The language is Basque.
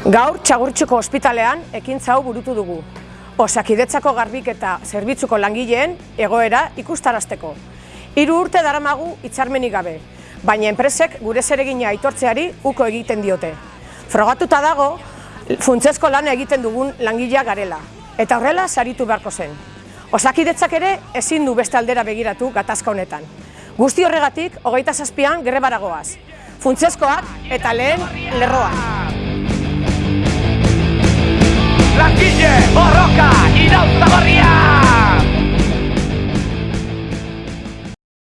Gaur Txagurtxuko ospitalean ekintza hau burutu dugu. Osakidetzako garbik eta zerbitzuko langileen egoera ikustarazteko. Hiru urte daramagu hitzarmenik gabe, baina enpresek gure zeregina aitortzeari uko egiten diote. Frogatuta dago, funtsezko lana egiten dugun langilea garela, eta horrela saritu beharko zen. Osakidetzak ere ezin du beste aldera begiratu gatazka honetan. Guzti horregatik, hogeita zazpian gerrebaragoaz. Funtsezkoak eta lehen lerroan. borroka, irauta